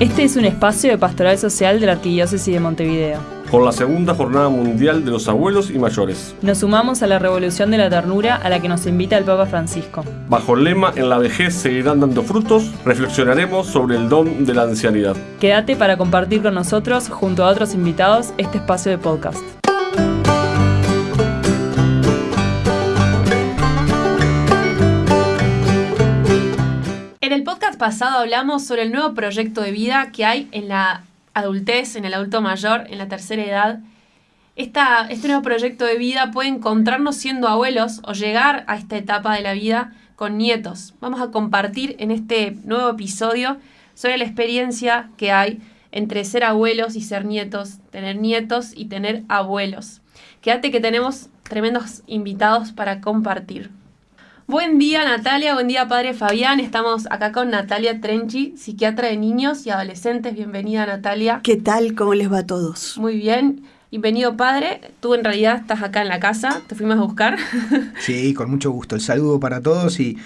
Este es un espacio de pastoral social de la Arquidiócesis de Montevideo. Con la segunda Jornada Mundial de los Abuelos y Mayores. Nos sumamos a la revolución de la ternura a la que nos invita el Papa Francisco. Bajo el lema En la vejez seguirán dando frutos, reflexionaremos sobre el don de la ancianidad. Quédate para compartir con nosotros, junto a otros invitados, este espacio de podcast. Pasado hablamos sobre el nuevo proyecto de vida que hay en la adultez, en el adulto mayor, en la tercera edad. Este nuevo proyecto de vida puede encontrarnos siendo abuelos o llegar a esta etapa de la vida con nietos. Vamos a compartir en este nuevo episodio sobre la experiencia que hay entre ser abuelos y ser nietos, tener nietos y tener abuelos. Quédate que tenemos tremendos invitados para compartir. Buen día Natalia, buen día padre Fabián. Estamos acá con Natalia Trenchi, psiquiatra de niños y adolescentes. Bienvenida Natalia. ¿Qué tal? ¿Cómo les va a todos? Muy bien. Bienvenido padre. Tú en realidad estás acá en la casa, te fuimos a buscar. Sí, con mucho gusto. El saludo para todos y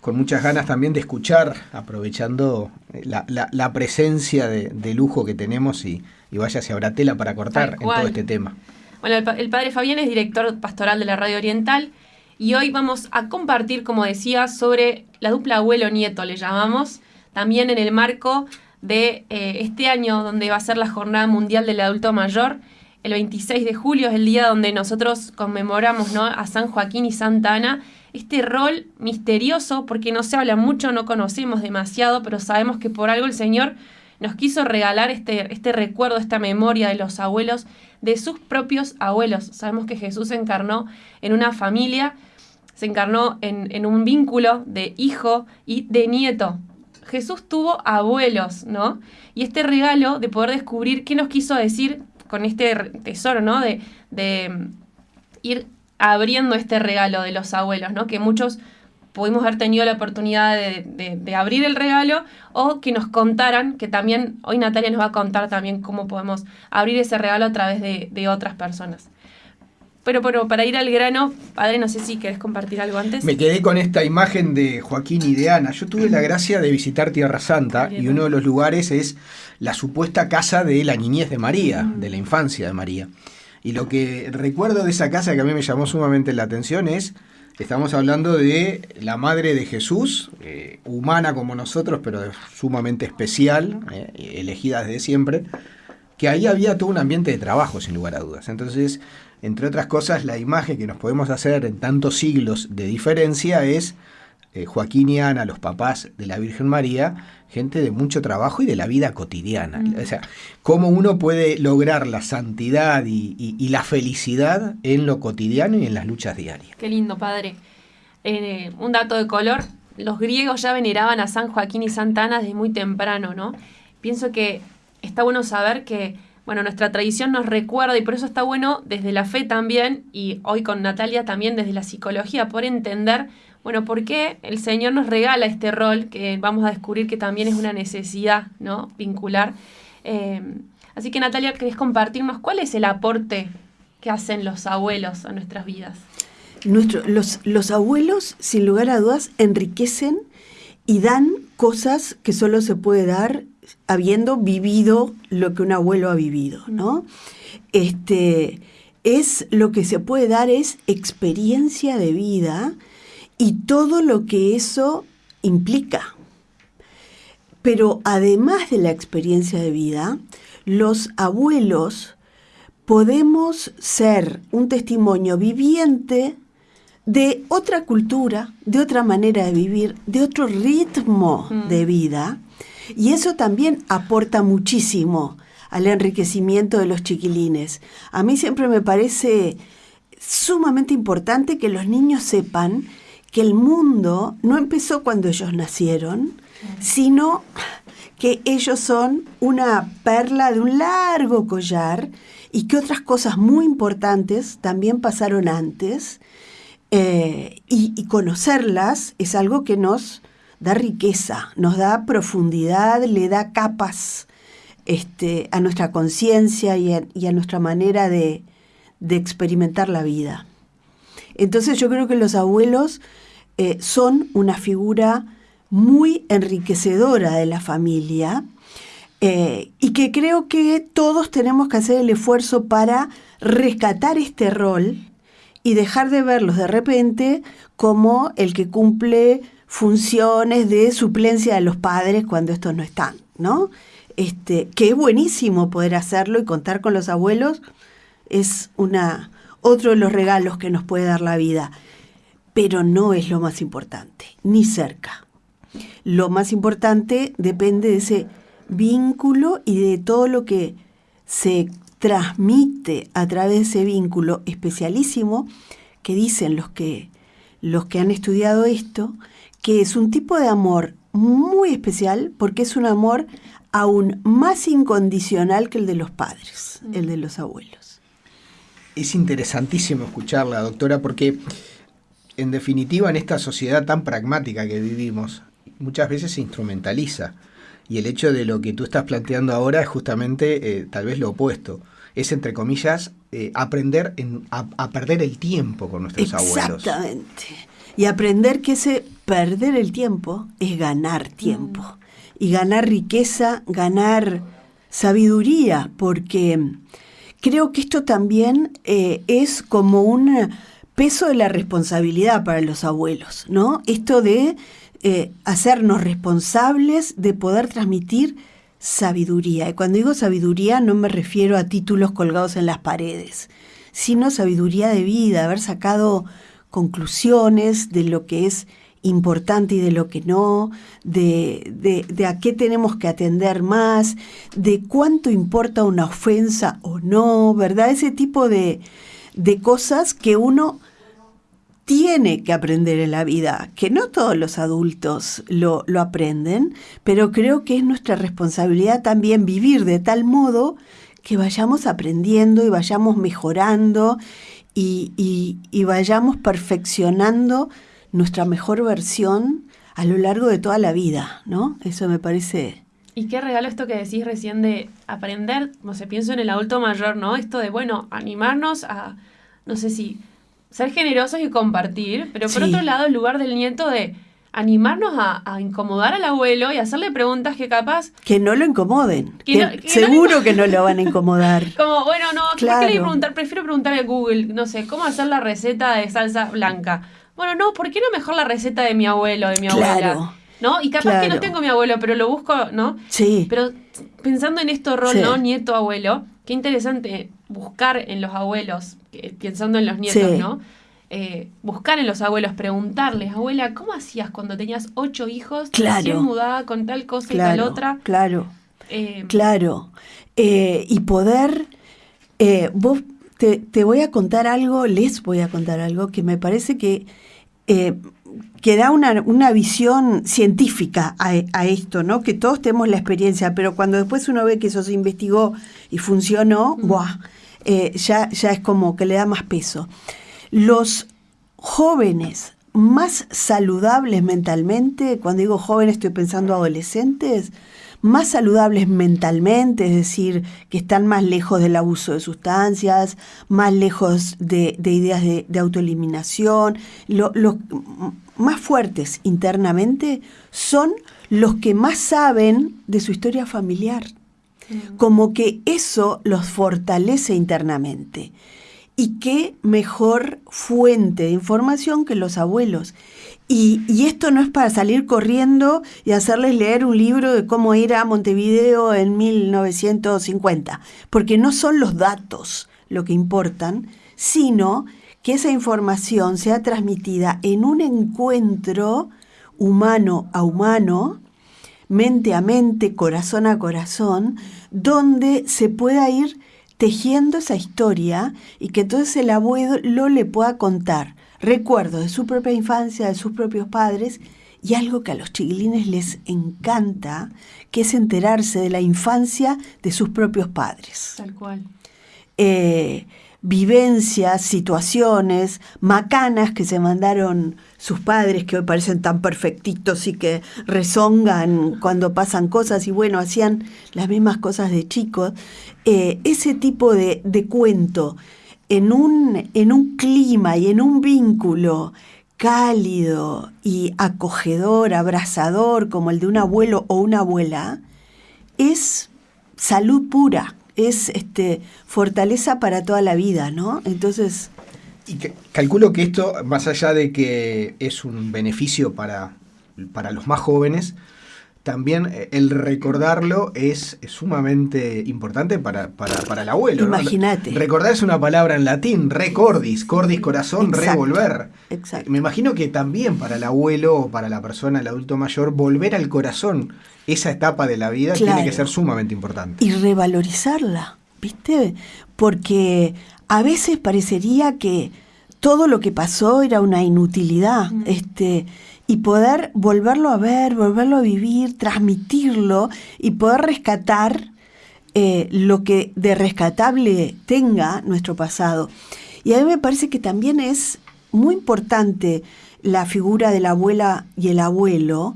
con muchas ganas también de escuchar, aprovechando la, presencia de, lujo que tenemos y, vaya si habrá tela para cortar en todo este tema. Bueno, el, el padre Fabián es director pastoral de la Radio Oriental y hoy vamos a compartir, como decía, sobre la dupla abuelo-nieto, le llamamos, también en el marco de eh, este año donde va a ser la Jornada Mundial del Adulto Mayor. El 26 de julio es el día donde nosotros conmemoramos ¿no? a San Joaquín y Santa Ana. Este rol misterioso, porque no se habla mucho, no conocemos demasiado, pero sabemos que por algo el Señor nos quiso regalar este, este recuerdo, esta memoria de los abuelos, de sus propios abuelos. Sabemos que Jesús se encarnó en una familia se encarnó en, un vínculo de hijo y de nieto. Jesús tuvo abuelos, ¿no? Y este regalo de poder descubrir qué nos quiso decir con este tesoro, ¿no? De, de ir abriendo este regalo de los abuelos, ¿no? Que muchos pudimos haber tenido la oportunidad de, abrir el regalo o que nos contaran, que también hoy Natalia nos va a contar también cómo podemos abrir ese regalo a través de otras personas. Pero, pero para ir al grano, padre, no sé si querés compartir algo antes. Me quedé con esta imagen de Joaquín y de Ana. Yo tuve la gracia de visitar Tierra Santa y uno de los lugares es la supuesta casa de la niñez de María, mm. de la infancia de María. Y lo que recuerdo de esa casa que a mí me llamó sumamente la atención es, estamos hablando de la madre de Jesús, eh, humana como nosotros, pero sumamente especial, eh, elegida desde siempre, que ahí había todo un ambiente de trabajo, sin lugar a dudas. Entonces, entre otras cosas, la imagen que nos podemos hacer en tantos siglos de diferencia es eh, Joaquín y Ana, los papás de la Virgen María, gente de mucho trabajo y de la vida cotidiana. O sea, cómo uno puede lograr la santidad y, la felicidad en lo cotidiano y en las luchas diarias. Qué lindo, padre. Eh, un dato de color, los griegos ya veneraban a San Joaquín y Santa Ana desde muy temprano, ¿no? Pienso que está bueno saber que bueno, nuestra tradición nos recuerda y por eso está bueno desde la fe también y hoy con Natalia también desde la psicología por entender, bueno, por qué el Señor nos regala este rol que vamos a descubrir que también es una necesidad, ¿no? Vincular. Eh, así que Natalia, ¿querés compartirnos cuál es el aporte que hacen los abuelos a nuestras vidas? los, los abuelos, sin lugar a dudas, enriquecen y dan cosas que solo se puede dar habiendo vivido lo que un abuelo ha vivido, ¿no? Este, es lo que se puede dar es experiencia de vida y todo lo que eso implica. Pero además de la experiencia de vida, los abuelos podemos ser un testimonio viviente de otra cultura, de otra manera de vivir, de otro ritmo de mm. vida, y eso también aporta muchísimo al enriquecimiento de los chiquilines. A mí siempre me parece sumamente importante que los niños sepan que el mundo no empezó cuando ellos nacieron, sino que ellos son una perla de un largo collar y que otras cosas muy importantes también pasaron antes. Eh, y conocerlas es algo que nos da riqueza, nos da profundidad, le da capas este, a nuestra conciencia y, a nuestra manera de, experimentar la vida. Entonces yo creo que los abuelos eh, son una figura muy enriquecedora de la familia Eh, y que creo que todos tenemos que hacer el esfuerzo para rescatar este rol y dejar de verlos de repente como el que cumple funciones de suplencia de los padres cuando estos no están, ¿no? Este, que es buenísimo poder hacerlo y contar con los abuelos, es una, otro de los regalos que nos puede dar la vida, pero no es lo más importante, ni cerca. Lo más importante depende de ese vínculo y de todo lo que se transmite a través de ese vínculo especialísimo que dicen los que, los que han estudiado esto, que es un tipo de amor muy especial porque es un amor aún más incondicional que el de los padres, el de los abuelos. Es interesantísimo escucharla, doctora, porque en definitiva en esta sociedad tan pragmática que vivimos, muchas veces se instrumentaliza. Y el hecho de lo que tú estás planteando ahora es justamente eh, tal vez lo opuesto. Es, entre comillas, eh, aprender a, perder el tiempo con nuestros abuelos. Exactamente. Y aprender que ese perder el tiempo es ganar tiempo. Mm. Y ganar riqueza, ganar sabiduría, porque creo que esto también eh, es como un peso de la responsabilidad para los abuelos, ¿no? Esto de eh, hacernos responsables de poder transmitir sabiduría. Y cuando digo sabiduría no me refiero a títulos colgados en las paredes, sino sabiduría de vida, haber sacado conclusiones de lo que es importante y de lo que no, de, de, a qué tenemos que atender más, de cuánto importa una ofensa o no, ¿verdad? Ese tipo de, de cosas que uno tiene que aprender en la vida, que no todos los adultos lo, aprenden, pero creo que es nuestra responsabilidad también vivir de tal modo que vayamos aprendiendo y vayamos mejorando y, vayamos perfeccionando nuestra mejor versión a lo largo de toda la vida, ¿no? Eso me parece... Y qué regalo esto que decís recién de aprender, no sé, pienso en el adulto mayor, ¿no? Esto de, bueno, animarnos a, no sé si ser generosos y compartir, pero por otro lado, el lugar del nieto de animarnos a, incomodar al abuelo y hacerle preguntas que capaz... Que no lo incomoden. seguro que no lo van a incomodar. Como, bueno, no, claro. ¿por qué le preguntar? Prefiero preguntarle a Google, no sé, ¿cómo hacer la receta de salsa blanca? Bueno, no, ¿por qué no mejor la receta de mi abuelo, de mi abuela? ¿No? Y capaz que no tengo mi abuelo, pero lo busco, ¿no? Sí. Pero pensando en esto rol, ¿no? Nieto, abuelo, qué interesante buscar en los abuelos, pensando en los nietos, ¿no? Eh, buscar en los abuelos, preguntarles, abuela, ¿cómo hacías cuando tenías ocho hijos? Claro. mudada con tal cosa y tal otra? Claro. Eh, claro. Eh, y poder. vos te, te, voy a contar algo, les voy a contar algo que me parece que que da una, visión científica a, esto, ¿no? Que todos tenemos la experiencia, pero cuando después uno ve que eso se investigó y funcionó, eh, ya, ya es como que le da más peso. Los jóvenes más saludables mentalmente, cuando digo jóvenes estoy pensando adolescentes, más saludables mentalmente, es decir, que están más lejos del abuso de sustancias, más lejos de, ideas de, autoeliminación, los más fuertes internamente son los que más saben de su historia familiar. Mm. Como que eso los fortalece internamente. Y qué mejor fuente de información que los abuelos. Y, esto no es para salir corriendo y hacerles leer un libro de cómo ir a Montevideo en 1950, porque no son los datos lo que importan, sino que esa información sea transmitida en un encuentro humano a humano, mente a mente, corazón a corazón, donde se pueda ir tejiendo esa historia y que entonces el abuelo le pueda contar recuerdos de su propia infancia, de sus propios padres, y algo que a los chiquilines les encanta, que es enterarse de la infancia de sus propios padres. Tal cual. Eh, vivencias, situaciones, macanas que se mandaron sus padres, que hoy parecen tan perfectitos y que rezongan cuando pasan cosas y bueno, hacían las mismas cosas de chicos. Eh, ese tipo de, de cuento en un, en un clima y en un vínculo cálido y acogedor, abrazador, como el de un abuelo o una abuela, es salud pura, es este, fortaleza para toda la vida, ¿no? Entonces... Y calculo que esto, más allá de que es un beneficio para, para los más jóvenes, también eh, el recordarlo es, es sumamente importante para, para, para el abuelo. ¿no? Imagínate. Recordar es una palabra en latín, recordis, cordis corazón, Exacto, revolver. exacto. Me imagino que también para el abuelo o para la persona, el adulto mayor, volver al corazón esa etapa de la vida tiene que ser sumamente importante. y revalorizarla, ¿viste? Porque a veces parecería que todo lo que pasó era una inutilidad, este, y poder volverlo a ver, volverlo a vivir, transmitirlo y poder rescatar eh, lo que de rescatable tenga nuestro pasado. Y a mí me parece que también es muy importante la figura de la abuela y el abuelo,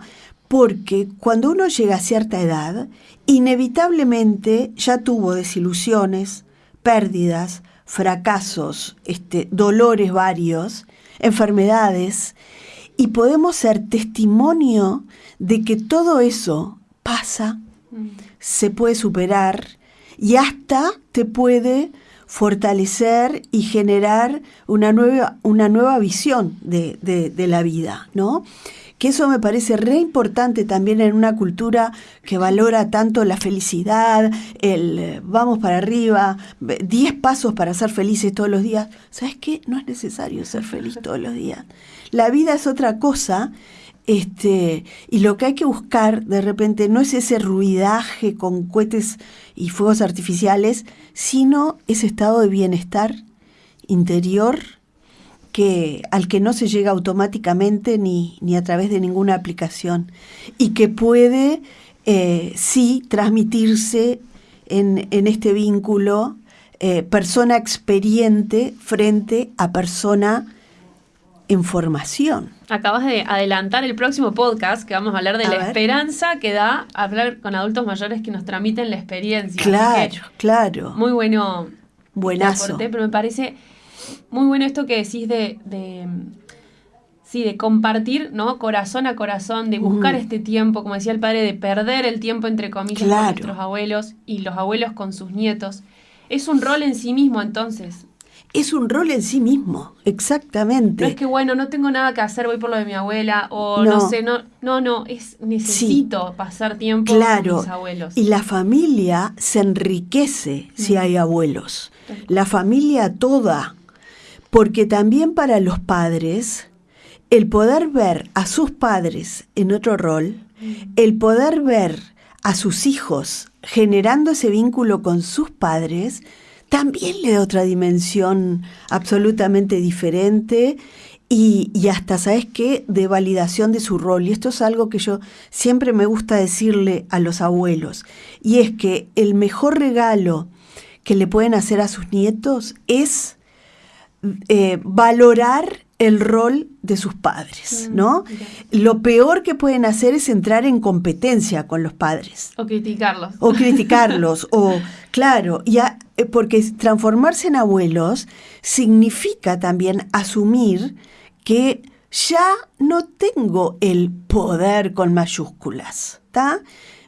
porque cuando uno llega a cierta edad, inevitablemente ya tuvo desilusiones, pérdidas, fracasos, este, dolores varios, enfermedades, y podemos ser testimonio de que todo eso pasa, se puede superar y hasta te puede fortalecer y generar una nueva, una nueva visión de, de- de la vida, ¿no? Que eso me parece re importante también en una cultura que valora tanto la felicidad, el eh, vamos para arriba, ve- 10 pasos para ser felices todos los días. ¿Sabes qué? No es necesario ser feliz todos los días. La vida es otra cosa este, y lo que hay que buscar de repente no es ese ruidaje con cohetes y fuegos artificiales, sino ese estado de bienestar interior que, al que no se llega automáticamente ni, ni a través de ninguna aplicación y que puede eh, sí transmitirse en, en este vínculo eh, persona experiente frente a persona en formación. Acabas de adelantar el próximo podcast que vamos a hablar de A la ver. esperanza que da hablar con adultos mayores que nos tramiten la experiencia. Claro, que claro. muy bueno Buenazo. pero me parece muy bueno esto que decís de, de, sí, de compartir, ¿no? Corazón a corazón, de buscar este tiempo, como decía el padre, de perder el tiempo entre comillas Claro. con nuestros abuelos y los abuelos con sus nietos. Es un rol en sí mismo, entonces. Es un rol en sí mismo, exactamente. No es que, bueno, no tengo nada que hacer, voy por lo de mi abuela, o no, No. sé, no, no, no, es necesito pasar tiempo Claro, con mis abuelos. y la familia se enriquece si hay abuelos. La familia toda, porque también para los padres, el poder ver a sus padres en otro rol, el poder ver a sus hijos generando ese vínculo con sus padres, también le da otra dimensión absolutamente diferente y, hasta, ¿sabes qué?, de validación de su rol. Y esto es algo que yo siempre me gusta decirle a los abuelos, y es que el mejor regalo que le pueden hacer a sus nietos es eh, valorar el rol de sus padres, Mm, ¿no? Lo peor que pueden hacer es entrar en competencia con los padres O criticarlos. o criticarlos, o claro, ya, eh, porque transformarse en abuelos significa también asumir que ya no tengo el poder con mayúsculas, ¿está?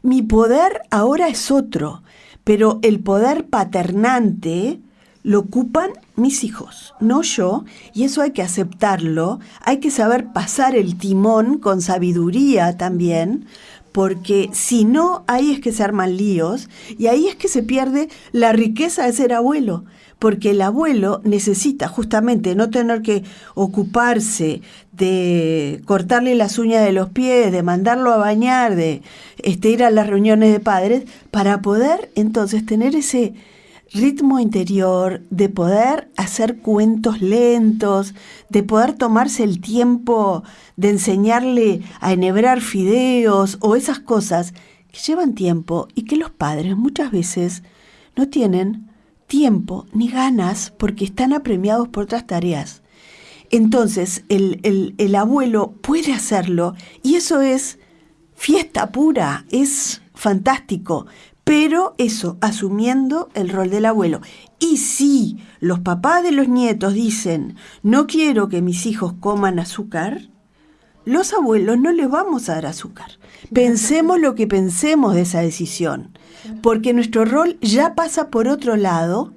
Mi poder ahora es otro, pero el poder paternante lo ocupan mis hijos, no yo, y eso hay que aceptarlo, hay que saber pasar el timón con sabiduría también, porque si no, ahí es que se arman líos y ahí es que se pierde la riqueza de ser abuelo, porque el abuelo necesita justamente no tener que ocuparse de cortarle las uñas de los pies, de mandarlo a bañar, de este, ir a las reuniones de padres, para poder entonces tener ese ritmo interior, de poder hacer cuentos lentos, de poder tomarse el tiempo de enseñarle a enhebrar fideos o esas cosas que llevan tiempo y que los padres muchas veces no tienen tiempo ni ganas porque están apremiados por otras tareas. Entonces el, el- el abuelo puede hacerlo y eso es fiesta pura, es fantástico, pero eso, asumiendo el rol del abuelo. Y si los papás de los nietos dicen, no quiero que mis hijos coman azúcar, los abuelos no les vamos a dar azúcar. Pensemos lo que pensemos de esa decisión, porque nuestro rol ya pasa por otro lado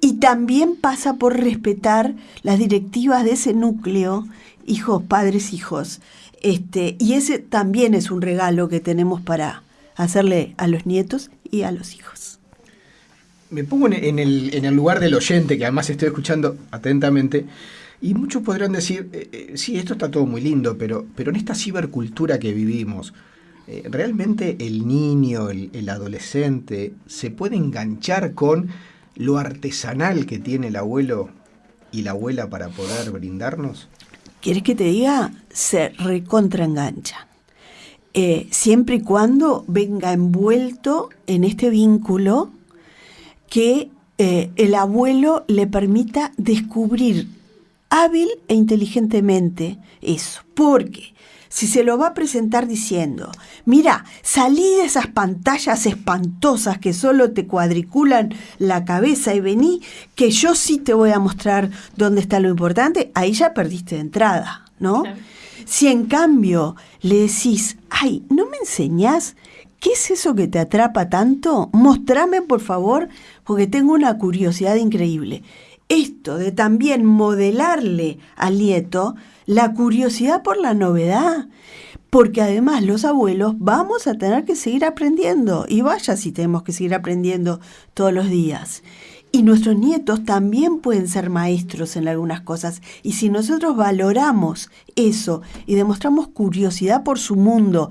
y también pasa por respetar las directivas de ese núcleo, hijos, padres, hijos. Este, y ese también es un regalo que tenemos para hacerle a los nietos y a los hijos. Me pongo en el, en el lugar del oyente, que además estoy escuchando atentamente, y muchos podrán decir, eh, eh, sí, esto está todo muy lindo, pero, pero en esta cibercultura que vivimos, eh, ¿realmente el niño, el, el, adolescente, se puede enganchar con lo artesanal que tiene el abuelo y la abuela para poder brindarnos? ¿Quieres que te diga? Se recontraenganchan. Eh, siempre y cuando venga envuelto en este vínculo que eh, el abuelo le permita descubrir hábil e inteligentemente eso. Porque si se lo va a presentar diciendo, mira, salí de esas pantallas espantosas que solo te cuadriculan la cabeza y vení, que yo sí te voy a mostrar dónde está lo importante, ahí ya perdiste de entrada, ¿no? Si en cambio le decís, ay, ¿no me enseñás ¿Qué es eso que te atrapa tanto? Mostrame, por favor, porque tengo una curiosidad increíble. Esto de también modelarle al nieto la curiosidad por la novedad, porque además los abuelos vamos a tener que seguir aprendiendo, y vaya si tenemos que seguir aprendiendo todos los días. Y nuestros nietos también pueden ser maestros en algunas cosas. Y si nosotros valoramos eso y demostramos curiosidad por su mundo,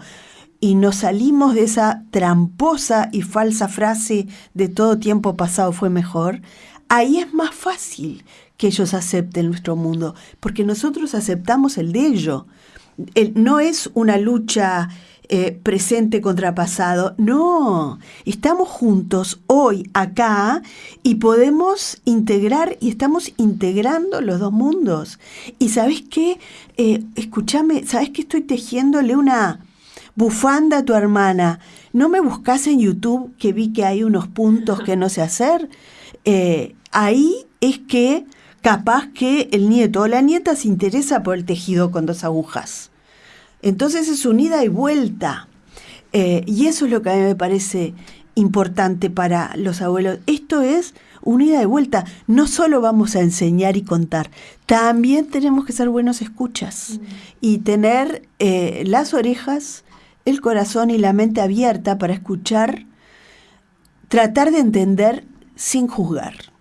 y nos salimos de esa tramposa y falsa frase de todo tiempo pasado fue mejor, ahí es más fácil que ellos acepten nuestro mundo, porque nosotros aceptamos el de ellos. no es una lucha eh, presente contra pasado, no, estamos juntos hoy acá y podemos integrar y estamos integrando los dos mundos. Y sabes qué, eh, escúchame, sabes que estoy tejiéndole una bufanda a tu hermana. ¿No me buscas en YouTube que vi que hay unos puntos que no sé hacer? Eh, ahí es que capaz que el nieto o la nieta se interesa por el tejido con dos agujas. Entonces es unida y vuelta. Eh, y eso es lo que a mí me parece importante para los abuelos. Esto es unida y vuelta. No solo vamos a enseñar y contar, también tenemos que ser buenos escuchas mm. y tener eh, las orejas, el corazón y la mente abierta para escuchar, tratar de entender sin juzgar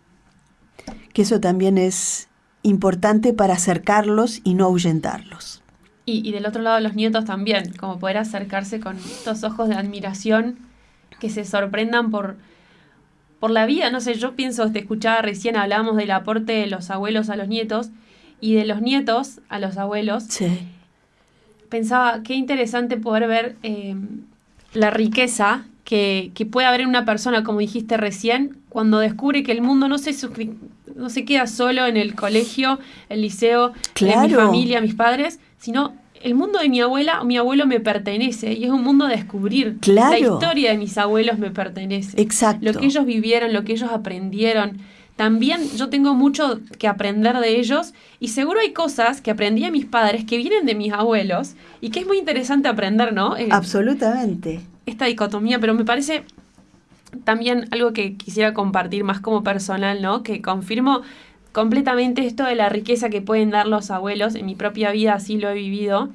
que eso también es importante para acercarlos y no ahuyentarlos. Y, del otro lado los nietos también, como poder acercarse con estos ojos de admiración que se sorprendan por, por la vida. No sé, yo pienso, te escuchaba recién, hablábamos del aporte de los abuelos a los nietos y de los nietos a los abuelos. Sí. Pensaba, qué interesante poder ver eh, la riqueza que, que, puede haber en una persona, como dijiste recién, cuando descubre que el mundo no se, no se queda solo en el colegio, el liceo, en mi familia, mis padres, sino el mundo de mi abuela o mi abuelo me pertenece y es un mundo a descubrir. La historia de mis abuelos me pertenece. Exacto. Lo que ellos vivieron, lo que ellos aprendieron. También yo tengo mucho que aprender de ellos y seguro hay cosas que aprendí de mis padres que vienen de mis abuelos y que es muy interesante aprender, ¿no? Eh, Absolutamente. Esta dicotomía, pero me parece también algo que quisiera compartir más como personal, ¿no? Que confirmo completamente esto de la riqueza que pueden dar los abuelos. En mi propia vida así lo he vivido.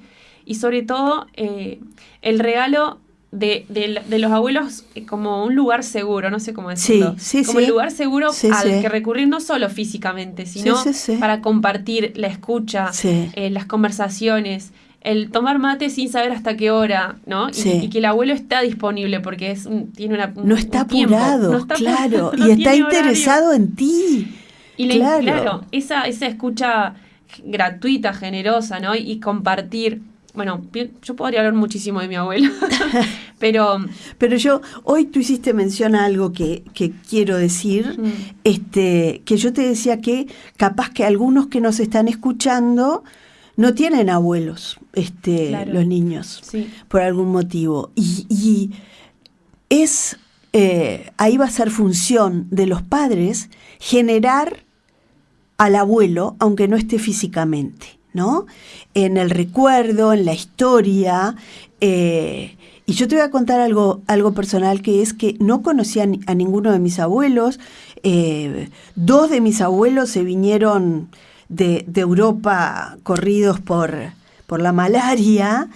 Y sobre todo eh, el regalo de, los abuelos como un lugar seguro, no sé cómo decirlo. Sí, como el lugar seguro al que recurrir no solo físicamente, sino para compartir la escucha, eh, las conversaciones, el tomar mate sin saber hasta qué hora, ¿no? Y, que el abuelo está disponible porque es tiene una no está apurado, claro, y está interesado en ti. Y claro. esa, esa escucha gratuita, generosa, ¿no? Y, compartir. Bueno, yo podría hablar muchísimo de mi abuelo, pero... Pero yo, hoy tú hiciste mención a algo que, que quiero decir, mm. este, que yo te decía que capaz que algunos que nos están escuchando no tienen abuelos este, los niños, por algún motivo. Y, es, eh, ahí va a ser función de los padres generar al abuelo, aunque no esté físicamente. ¿no? En el recuerdo, en la historia. eh, y yo te voy a contar algo, algo personal que es que no conocía a ninguno de mis abuelos. eh, dos de mis abuelos se vinieron de, Europa corridos por, por la malaria,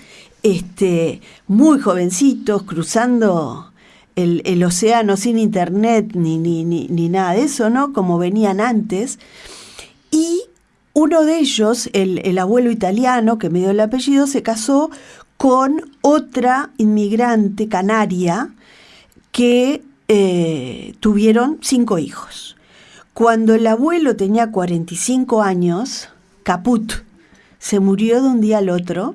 este, muy jovencitos, cruzando el, el océano sin internet ni, ni, ni, ni nada de eso, ¿no? Como venían antes. Y uno de ellos, el, el abuelo italiano que me dio el apellido, se casó con otra inmigrante canaria que eh, tuvieron cinco hijos. Cuando el abuelo tenía 45 años, Caput se murió de un día al otro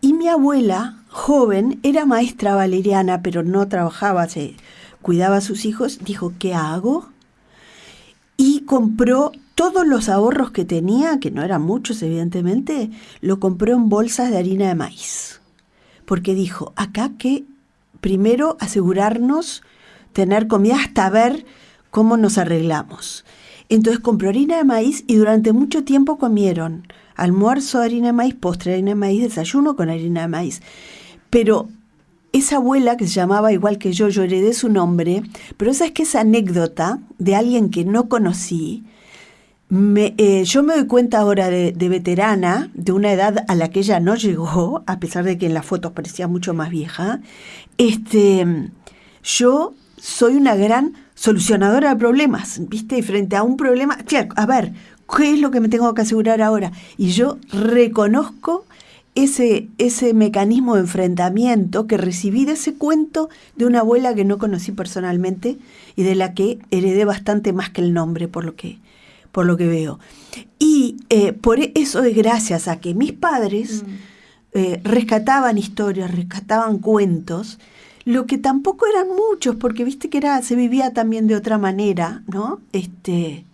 y mi abuela, joven, era maestra valeriana, pero no trabajaba, se cuidaba a sus hijos, dijo, ¿qué hago? Y compró todos los ahorros que tenía, que no eran muchos evidentemente, lo compró en bolsas de harina de maíz. Porque dijo, acá que primero asegurarnos tener comida hasta ver cómo nos arreglamos. Entonces compró harina de maíz y durante mucho tiempo comieron almuerzo de harina de maíz, postre harina de maíz, desayuno con harina de maíz. Pero esa abuela que se llamaba igual que yo, yo heredé su nombre, pero esa es que esa anécdota de alguien que no conocí, me, eh, yo me doy cuenta ahora de, de veterana, de una edad a la que ella no llegó, a pesar de que en las fotos parecía mucho más vieja, este, yo soy una gran solucionadora de problemas, ¿viste? Y frente a un problema, claro, a ver, ¿qué es lo que me tengo que asegurar ahora? Y yo reconozco ese, ese mecanismo de enfrentamiento que recibí de ese cuento de una abuela que no conocí personalmente y de la que heredé bastante más que el nombre, por lo que, por lo que veo. Y eh, por eso es gracias a que mis padres eh, rescataban historias, rescataban cuentos, lo que tampoco eran muchos, porque viste que era, se vivía también de otra manera, ¿no? Este,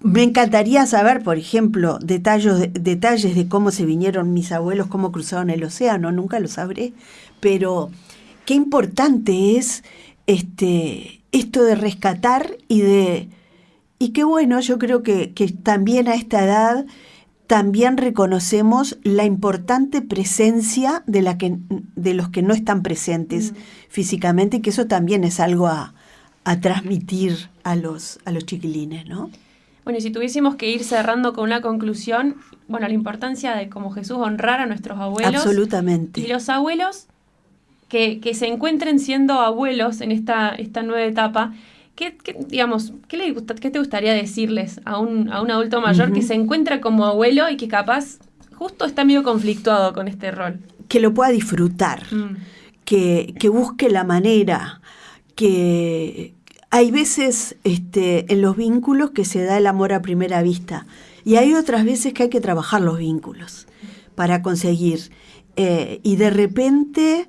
me encantaría saber, por ejemplo, detalles de, detalles de cómo se vinieron mis abuelos, cómo cruzaron el océano, nunca lo sabré, pero qué importante es este, esto de rescatar y de... Y qué bueno, yo creo que, que también a esta edad también reconocemos la importante presencia de, la que, de los que no están presentes físicamente y que eso también es algo a, a transmitir a los, a los chiquilines, ¿no? Bueno, y si tuviésemos que ir cerrando con una conclusión, bueno, la importancia de como Jesús honrar a nuestros abuelos. Absolutamente. Y los abuelos que, que se encuentren siendo abuelos en esta, esta nueva etapa, ¿qué, qué, digamos, ¿qué, le gusta, ¿qué te gustaría decirles a un, a un adulto mayor que se encuentra como abuelo y que capaz justo está medio conflictuado con este rol? Que lo pueda disfrutar, Mm. que, que busque la manera, que hay veces este, en los vínculos que se da el amor a primera vista y hay otras veces que hay que trabajar los vínculos para conseguir. Eh, y de repente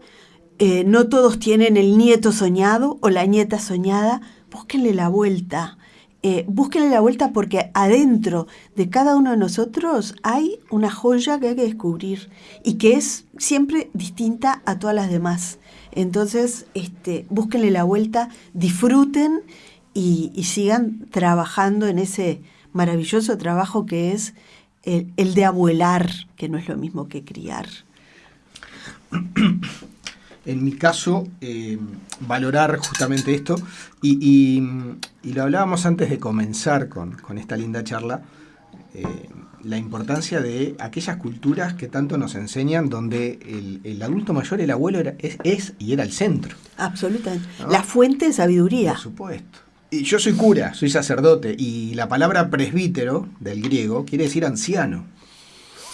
eh, no todos tienen el nieto soñado o la nieta soñada, búsquenle la vuelta. Eh, búsquenle la vuelta porque adentro de cada uno de nosotros hay una joya que hay que descubrir y que es siempre distinta a todas las demás. Entonces, este, búsquenle la vuelta, disfruten y, sigan trabajando en ese maravilloso trabajo que es el de abuelar, que no es lo mismo que criar. En mi caso, eh, valorar justamente esto, y, y- y lo hablábamos antes de comenzar con, con esta linda charla, eh, la importancia de aquellas culturas que tanto nos enseñan, donde el, el adulto mayor, el abuelo, era, es, es y era el centro. Absolutamente. ¿No? La fuente de sabiduría. Por supuesto. Y yo soy cura, soy sacerdote, y la palabra presbítero, del griego, quiere decir anciano.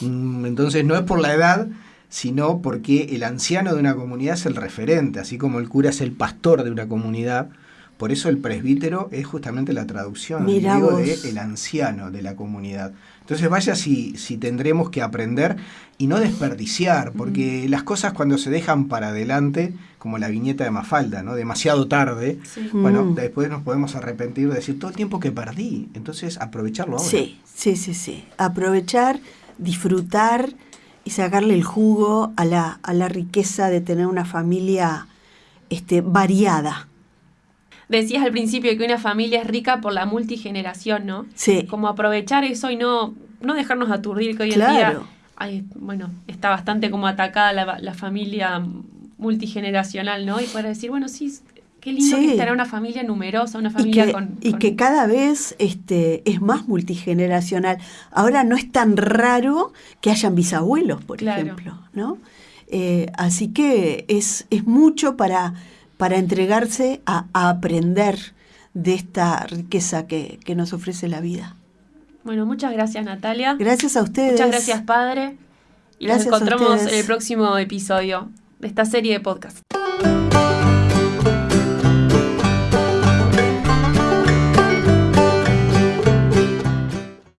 Mm, Entonces no es por la edad, sino porque el anciano de una comunidad es el referente, así como el cura es el pastor de una comunidad. Por eso el presbítero es justamente la traducción vos. de el anciano de la comunidad. Entonces vaya si, si tendremos que aprender y no desperdiciar, porque las cosas cuando se dejan para adelante, como la viñeta de Mafalda, ¿no? demasiado tarde, Sí. bueno, Mm. después nos podemos arrepentir de decir todo el tiempo que perdí. Entonces, aprovecharlo ahora. Sí, sí, sí, sí. Aprovechar, disfrutar y sacarle el jugo a la, a la riqueza de tener una familia este, variada. Decías al principio que una familia es rica por la multigeneración, ¿no? Sí. Como aprovechar eso y no, no dejarnos aturdir que hoy en día ay, bueno, está bastante como atacada la, la familia multigeneracional, ¿no? Y poder decir, bueno, sí, qué lindo Sí. que estará una familia numerosa, una Y familia que, con, y con- que cada vez este, es más multigeneracional. Ahora no es tan raro que hayan bisabuelos, por Claro. ejemplo, ¿no? Eh, así que es, es mucho para, para entregarse a, a aprender de esta riqueza que, que nos ofrece la vida. Bueno, muchas gracias Natalia. Gracias a ustedes. Muchas gracias, padre. Y Gracias nos encontramos en el próximo episodio de esta serie de podcast.